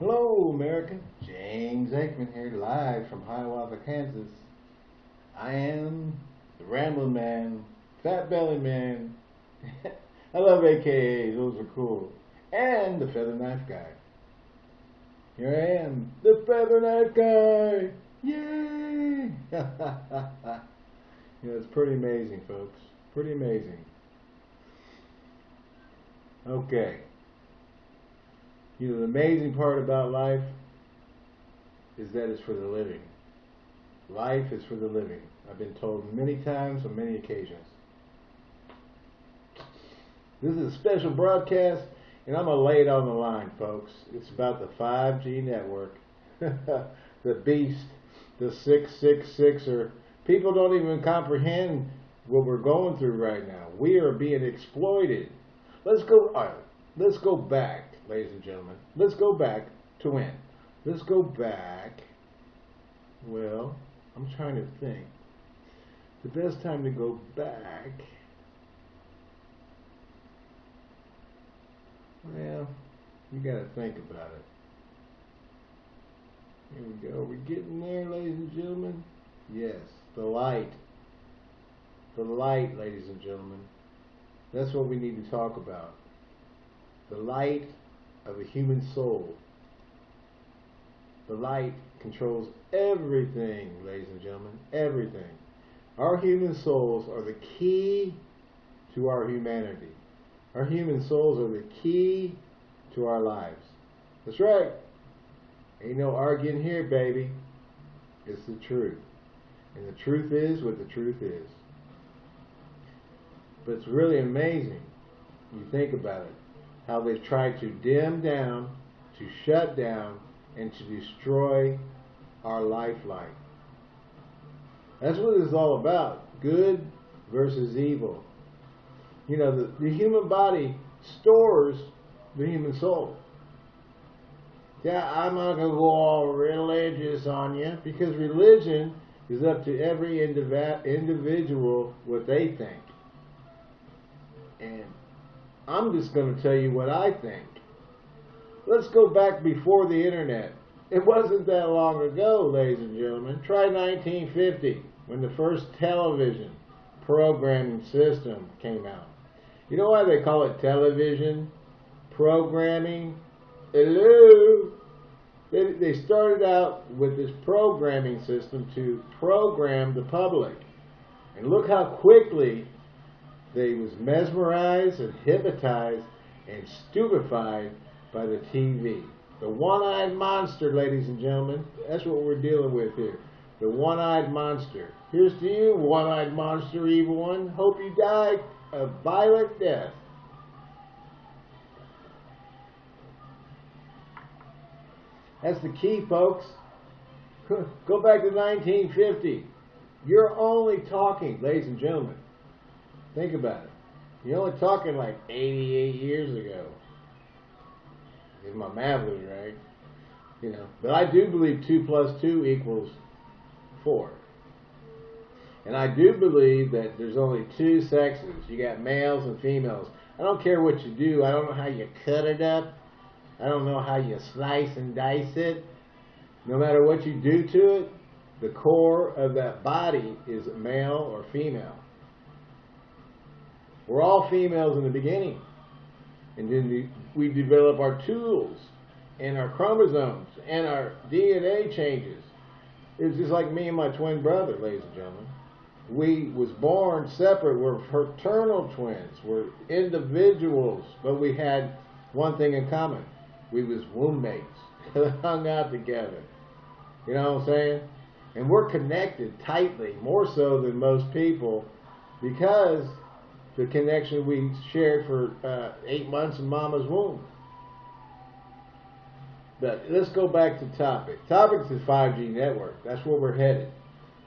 Hello, America. James Aikman here, live from Hiawatha, Kansas. I am the Rambling Man, Fat Belly Man. I love AKAs, those are cool. And the Feather Knife Guy. Here I am, the Feather Knife Guy. Yay! know, it's pretty amazing, folks. Pretty amazing. Okay. You know, the amazing part about life is that it's for the living. Life is for the living. I've been told many times on many occasions. This is a special broadcast, and I'm going to lay it on the line, folks. It's about the 5G network, the beast, the 666er. People don't even comprehend what we're going through right now. We are being exploited. Let's go. Let's go back ladies and gentlemen. Let's go back to when? Let's go back. Well, I'm trying to think. The best time to go back. Well, you got to think about it. Here we go. We're we getting there, ladies and gentlemen? Yes, the light. The light, ladies and gentlemen. That's what we need to talk about. The light of a human soul. The light controls everything, ladies and gentlemen, everything. Our human souls are the key to our humanity. Our human souls are the key to our lives. That's right. Ain't no arguing here, baby. It's the truth. And the truth is what the truth is. But it's really amazing. You think about it how they've tried to dim down, to shut down, and to destroy our lifeline. That's what it's all about. Good versus evil. You know, the, the human body stores the human soul. Yeah, I'm not going to go all religious on you because religion is up to every indiv individual what they think. And I'm just going to tell you what I think. Let's go back before the internet. It wasn't that long ago, ladies and gentlemen. Try 1950 when the first television programming system came out. You know why they call it television programming? Hello? They, they started out with this programming system to program the public. And look how quickly they was mesmerized and hypnotized and stupefied by the TV. The one-eyed monster, ladies and gentlemen. That's what we're dealing with here. The one-eyed monster. Here's to you, one-eyed monster, evil one. Hope you die a violent death. That's the key, folks. Go back to 1950. You're only talking, ladies and gentlemen, Think about it. You're only talking like 88 years ago. If my math was right. You know, but I do believe 2 plus 2 equals 4. And I do believe that there's only two sexes. You got males and females. I don't care what you do. I don't know how you cut it up. I don't know how you slice and dice it. No matter what you do to it, the core of that body is male or female. We're all females in the beginning. And then we develop our tools and our chromosomes and our DNA changes. It's just like me and my twin brother, ladies and gentlemen. We was born separate. We're fraternal twins. We're individuals, but we had one thing in common. We was womb mates. hung out together. You know what I'm saying? And we're connected tightly, more so than most people, because the connection we shared for uh, eight months in mama's womb. But let's go back to topic. Topic is 5G network. That's where we're headed.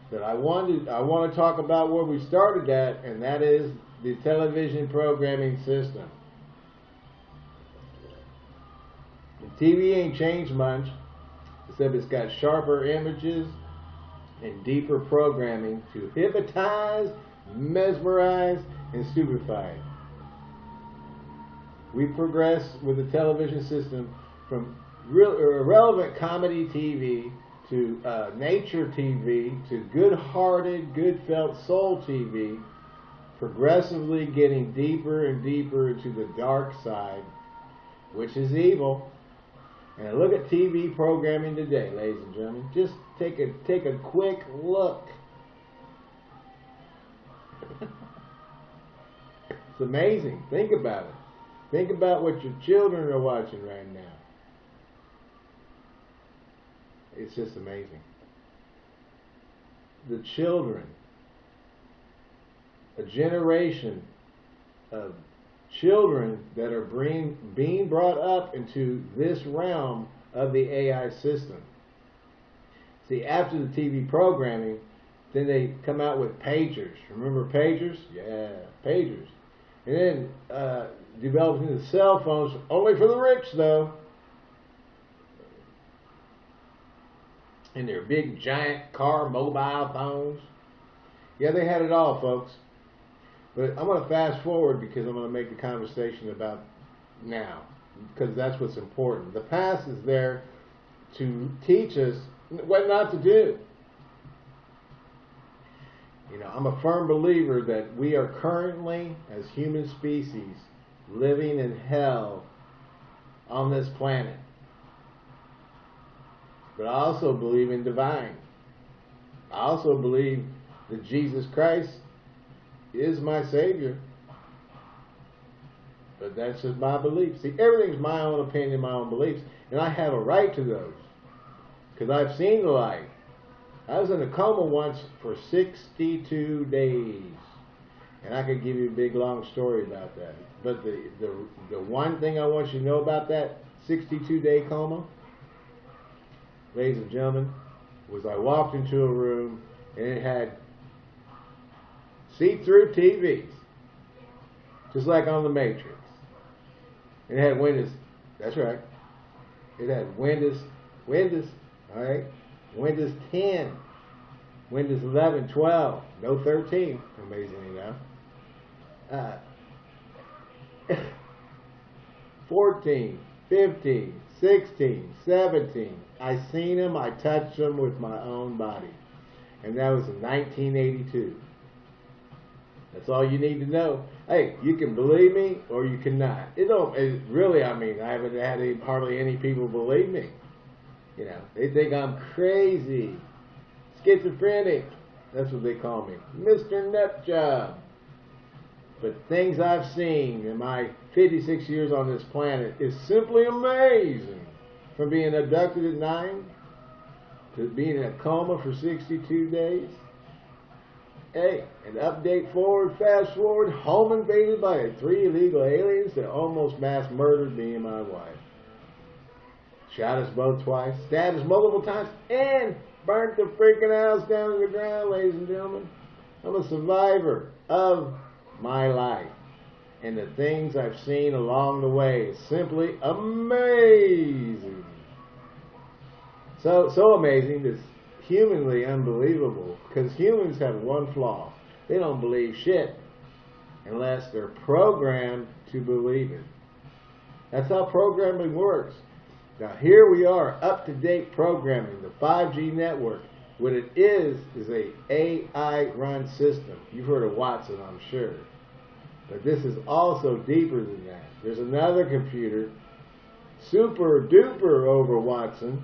But I wanted I want to talk about where we started at, and that is the television programming system. The TV ain't changed much, except it's got sharper images and deeper programming to hypnotize, mesmerize, and stupefied. We progress with the television system from real, irrelevant comedy TV to uh, nature TV to good-hearted, good-felt soul TV, progressively getting deeper and deeper into the dark side, which is evil. And look at TV programming today, ladies and gentlemen. Just take a take a quick look. It's amazing. Think about it. Think about what your children are watching right now. It's just amazing. The children, a generation of children that are being, being brought up into this realm of the AI system. See, after the TV programming, then they come out with pagers. Remember pagers? Yeah, pagers. And then uh, developing the cell phones, only for the rich though. And their big giant car mobile phones. Yeah, they had it all, folks. But I'm going to fast forward because I'm going to make the conversation about now because that's what's important. The past is there to teach us what not to do. You know, I'm a firm believer that we are currently, as human species, living in hell on this planet. But I also believe in divine. I also believe that Jesus Christ is my Savior. But that's just my belief. See, everything's my own opinion, my own beliefs, and I have a right to those because I've seen the light. I was in a coma once for 62 days, and I could give you a big long story about that. But the the the one thing I want you to know about that 62 day coma, ladies and gentlemen, was I walked into a room and it had see-through TVs, just like on the Matrix. And It had Windows. That's right. It had Windows, Windows, all right, Windows 10, Windows 11, 12, no 13, amazingly enough. Uh, 14, 15, 16, 17. I seen them, I touched them with my own body. And that was in 1982. That's all you need to know. Hey, you can believe me or you cannot. It don't. It really, I mean, I haven't had any, hardly any people believe me. You know, they think I'm crazy, schizophrenic. That's what they call me, Mr. Nutjob. But things I've seen in my 56 years on this planet is simply amazing. From being abducted at nine to being in a coma for 62 days Hey, an update forward, fast forward, home invaded by three illegal aliens that almost mass murdered me and my wife. Shot us both twice, stabbed us multiple times, and burnt the freaking house down to the ground, ladies and gentlemen. I'm a survivor of my life. And the things I've seen along the way is simply amazing. So, so amazing, this humanly unbelievable because humans have one flaw. They don't believe shit unless they're programmed to believe it. That's how programming works. Now here we are, up-to-date programming, the 5G network. What it is, is a AI-run system. You've heard of Watson, I'm sure. But this is also deeper than that. There's another computer, super duper over Watson,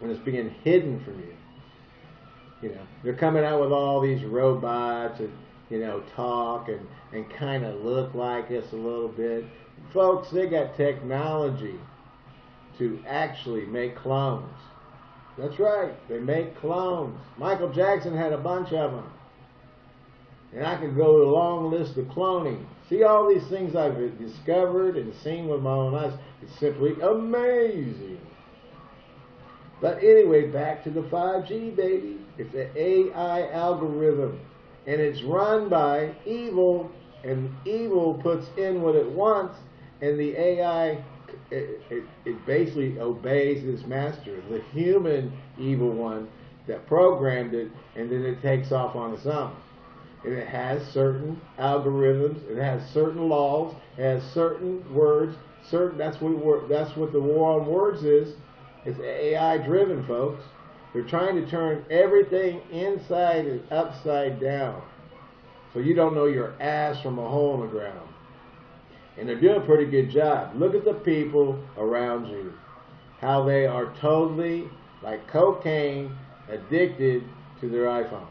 and it's being hidden from you. You know, they're coming out with all these robots and you know talk and and kind of look like us a little bit. Folks, they got technology to actually make clones. That's right, they make clones. Michael Jackson had a bunch of them. And I could go to a long list of cloning. See all these things I've discovered and seen with my own eyes. It's simply amazing. But anyway, back to the 5G, baby. It's an AI algorithm, and it's run by evil, and evil puts in what it wants, and the AI, it, it, basically obeys its master, the human evil one that programmed it, and then it takes off on its own. And it has certain algorithms, it has certain laws, it has certain words certain. That's what that's what the war on words is. It's AI driven, folks. They're trying to turn everything inside and upside down, so you don't know your ass from a hole in the ground. And they're doing a pretty good job. Look at the people around you, how they are totally like cocaine addicted to their iPhone.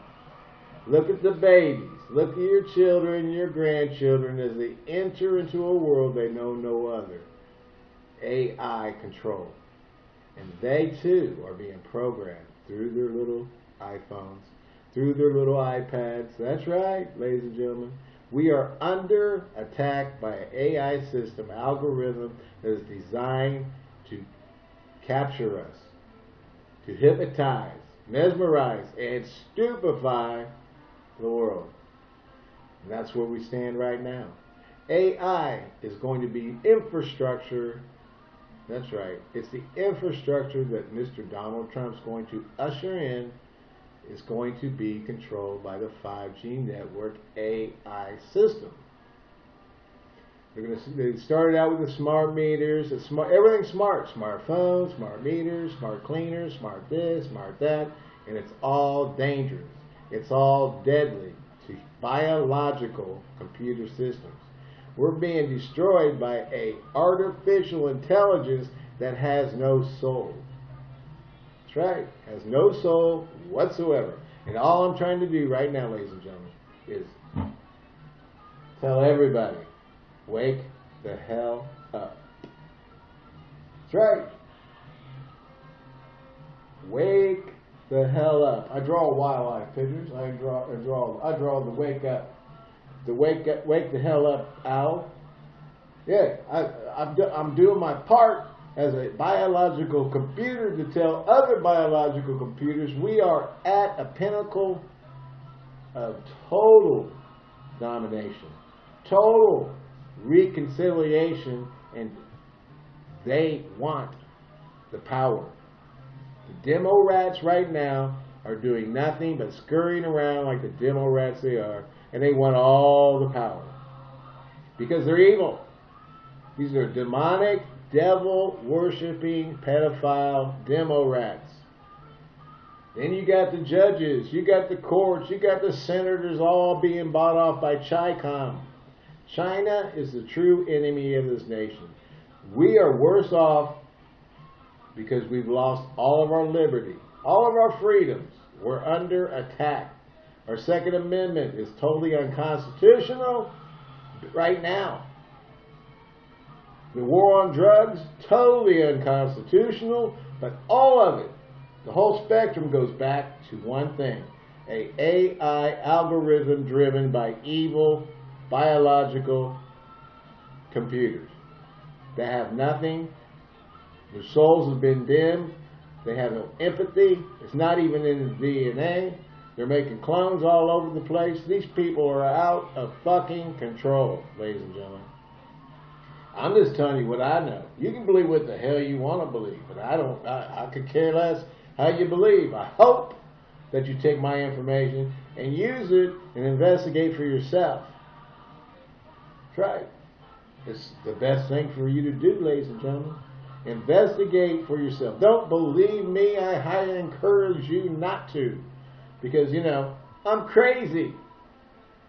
Look at the babies. Look at your children, your grandchildren as they enter into a world they know no other. AI control. And they too are being programmed through their little iPhones, through their little iPads. That's right, ladies and gentlemen. We are under attack by an AI system, algorithm that is designed to capture us, to hypnotize, mesmerize, and stupefy the world. And that's where we stand right now. AI is going to be infrastructure. That's right. It's the infrastructure that Mr. Donald Trump's going to usher in is going to be controlled by the 5G network AI system. They're going to, they started out with the smart meters, the smart, everything smart, smartphones, smart meters, smart cleaners, smart this, smart that, and it's all dangerous. It's all deadly to biological computer systems. We're being destroyed by a artificial intelligence that has no soul. That's right, has no soul whatsoever. And all I'm trying to do right now, ladies and gentlemen, is tell everybody, wake the hell up. That's right. Wake the hell up. I draw wildlife pictures. I draw, I draw, I draw the wake up, the wake up, wake the hell up owl. Yeah, I, I'm, I'm doing my part as a biological computer to tell other biological computers we are at a pinnacle of total domination, total reconciliation, and they want the power. The demo rats right now are doing nothing but scurrying around like the demo rats they are, and they want all the power. Because they're evil. These are demonic, devil worshipping, pedophile demo rats. Then you got the judges, you got the courts, you got the senators all being bought off by CHICOM. China is the true enemy of this nation. We are worse off because we've lost all of our liberty, all of our freedoms. We're under attack. Our Second Amendment is totally unconstitutional right now. The war on drugs, totally unconstitutional, but all of it, the whole spectrum goes back to one thing. A AI algorithm driven by evil biological computers that have nothing their souls have been dimmed. They have no empathy. It's not even in the DNA. They're making clones all over the place. These people are out of fucking control, ladies and gentlemen. I'm just telling you what I know. You can believe what the hell you want to believe, but I don't. I, I could care less how you believe. I hope that you take my information and use it and investigate for yourself. Try it. It's the best thing for you to do, ladies and gentlemen. Investigate for yourself. Don't believe me. I highly encourage you not to. Because, you know, I'm crazy.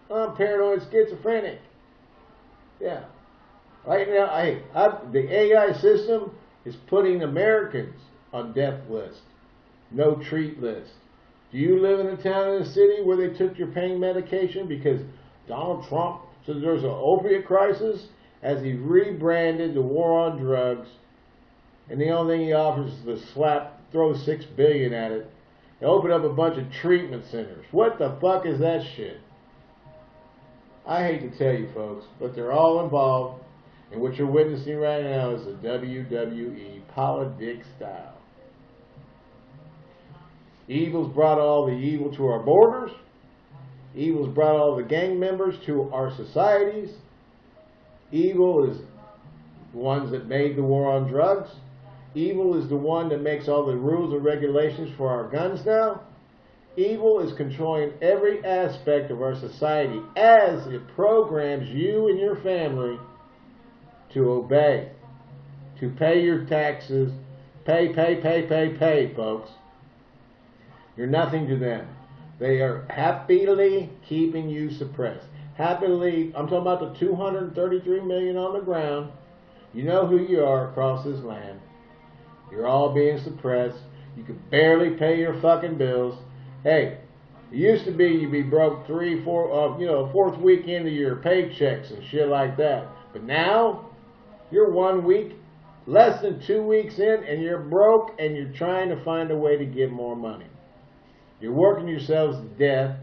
I'm paranoid schizophrenic. Yeah. Right now, I, I, the AI system is putting Americans on death list, no treat list. Do you live in a town in a city where they took your pain medication because Donald Trump said there's an opiate crisis as he rebranded the war on drugs and the only thing he offers is to slap, throw six billion at it, and open up a bunch of treatment centers. What the fuck is that shit? I hate to tell you folks, but they're all involved, and what you're witnessing right now is the WWE politics style. Evil's brought all the evil to our borders. Evil's brought all the gang members to our societies. Evil is the ones that made the war on drugs. Evil is the one that makes all the rules and regulations for our guns now. Evil is controlling every aspect of our society as it programs you and your family to obey. to pay your taxes. Pay, pay, pay, pay, pay, folks. You're nothing to them. They are happily keeping you suppressed. Happily, I'm talking about the 233 million on the ground. You know who you are across this land. You're all being suppressed. You can barely pay your fucking bills. Hey, it used to be you'd be broke three, four, uh, you know, fourth week into your paychecks and shit like that. But now, you're one week, less than two weeks in, and you're broke, and you're trying to find a way to get more money. You're working yourselves to death.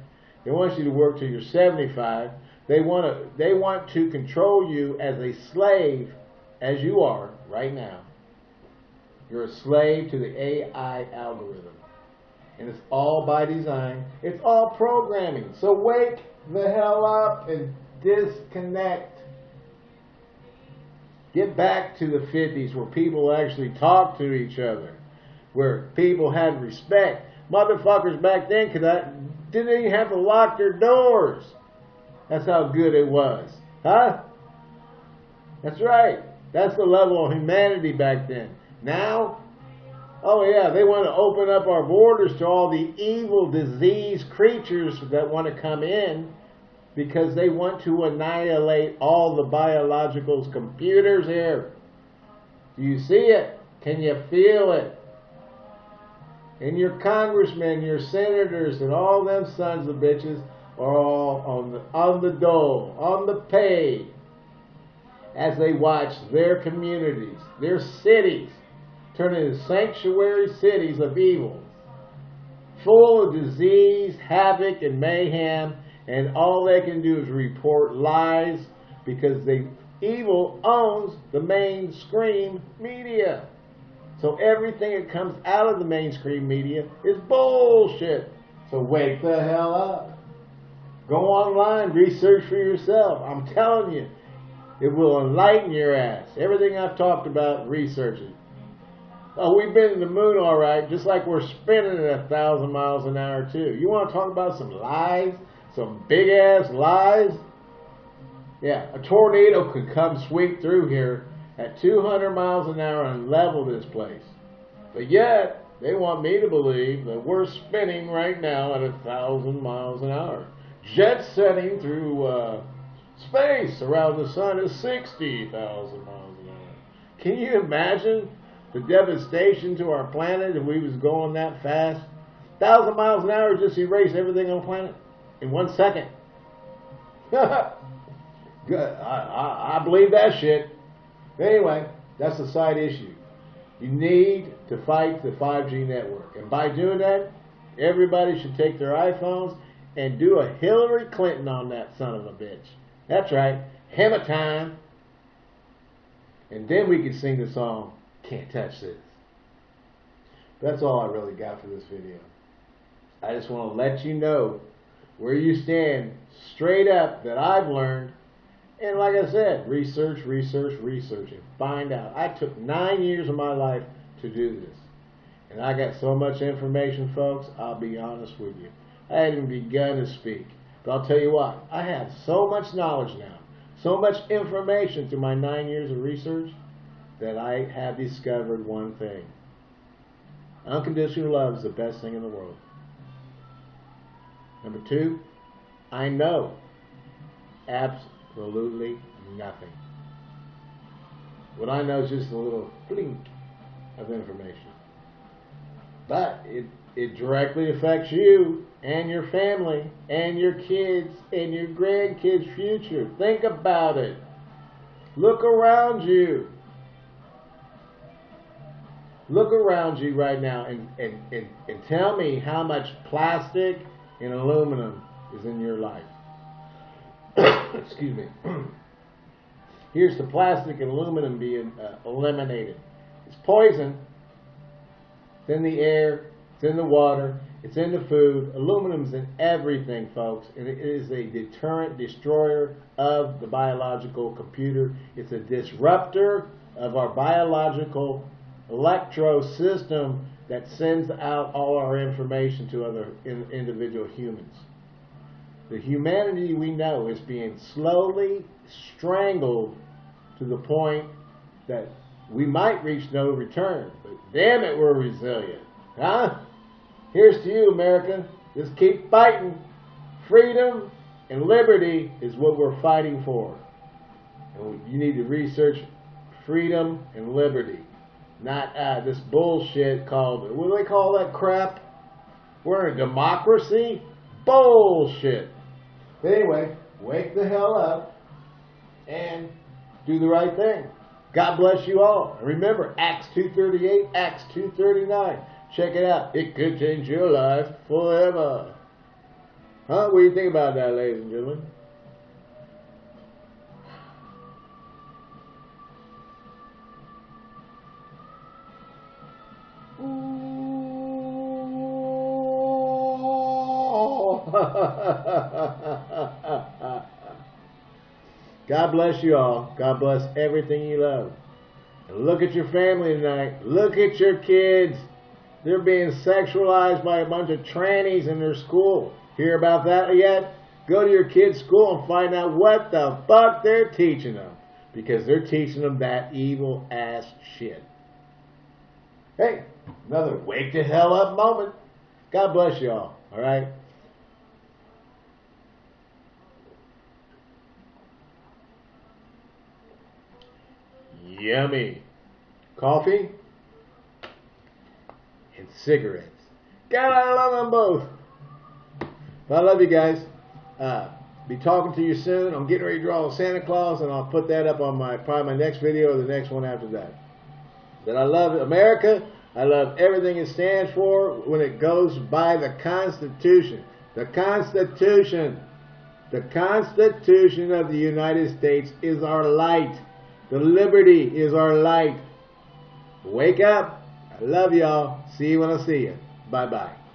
They want you to work till you're 75. They want to, they want to control you as a slave, as you are right now. You're a slave to the AI algorithm. And it's all by design. It's all programming. So wake the hell up and disconnect. Get back to the 50s where people actually talked to each other, where people had respect. Motherfuckers back then could not, didn't even have to lock their doors. That's how good it was. Huh? That's right. That's the level of humanity back then. Now, oh yeah, they want to open up our borders to all the evil, diseased creatures that want to come in because they want to annihilate all the biological computers here. Do you see it? Can you feel it? And your congressmen, your senators, and all them sons of bitches are all on the on the dole, on the pay, as they watch their communities, their cities, turn into sanctuary cities of evil, full of disease, havoc, and mayhem, and all they can do is report lies because they evil owns the mainstream media. So everything that comes out of the mainstream media is bullshit. So wake the hell up. Go online, research for yourself. I'm telling you, it will enlighten your ass. Everything I've talked about, research it. Oh, we've been in the moon all right, just like we're spinning at a thousand miles an hour too. You want to talk about some lies? Some big ass lies? Yeah, a tornado could come sweep through here at 200 miles an hour and level this place. But yet, they want me to believe that we're spinning right now at a thousand miles an hour. Jet setting through uh, space around the sun is 60,000 miles an hour. Can you imagine the devastation to our planet if we was going that fast? Thousand miles an hour just erase everything on the planet in one second. I, I, I believe that shit. Anyway, that's a side issue. You need to fight the 5G network. And by doing that, everybody should take their iPhones and do a Hillary Clinton on that son of a bitch. That's right. Hammer time. And then we can sing the song, Can't Touch This. That's all I really got for this video. I just want to let you know where you stand straight up that I've learned and like I said, research, research, research, and find out. I took nine years of my life to do this. And I got so much information, folks, I'll be honest with you. I hadn't begun to speak. But I'll tell you what, I have so much knowledge now, so much information through my nine years of research, that I have discovered one thing. Unconditional love is the best thing in the world. Number two, I know absolutely nothing. What I know is just a little blink of information. But it, it directly affects you and your family and your kids and your grandkids' future. Think about it. Look around you. Look around you right now and, and, and, and tell me how much plastic and aluminum is in your life. excuse me. Here's the plastic and aluminum being uh, eliminated. It's poison. It's in the air. It's in the water. It's in the food. Aluminum's in everything, folks. And it is a deterrent destroyer of the biological computer. It's a disruptor of our biological electro system that sends out all our information to other in, individual humans. The humanity we know is being slowly strangled to the point that we might reach no return, but damn it, we're resilient. Huh? Here's to you, America. Just keep fighting. Freedom and liberty is what we're fighting for. And you need to research freedom and liberty, not uh, this bullshit called, what do they call that crap? We're a democracy? Bullshit. But anyway, wake the hell up and do the right thing. God bless you all. Remember, Acts 2.38, Acts 2.39. Check it out. It could change your life forever. Huh? What do you think about that, ladies and gentlemen? God bless you all. God bless everything you love. And look at your family tonight. Look at your kids. They're being sexualized by a bunch of trannies in their school. Hear about that yet? Go to your kid's school and find out what the fuck they're teaching them. Because they're teaching them that evil ass shit. Hey, another wake the hell up moment. God bless you all. All right? Yummy. Coffee and cigarettes. God, I love them both. But I love you guys. Uh, be talking to you soon. I'm getting ready to draw Santa Claus, and I'll put that up on my probably my next video or the next one after that. That I love America. I love everything it stands for when it goes by the Constitution. The Constitution. The Constitution of the United States is our light. The liberty is our light. Wake up. I love y'all. See you when I see you. Bye bye.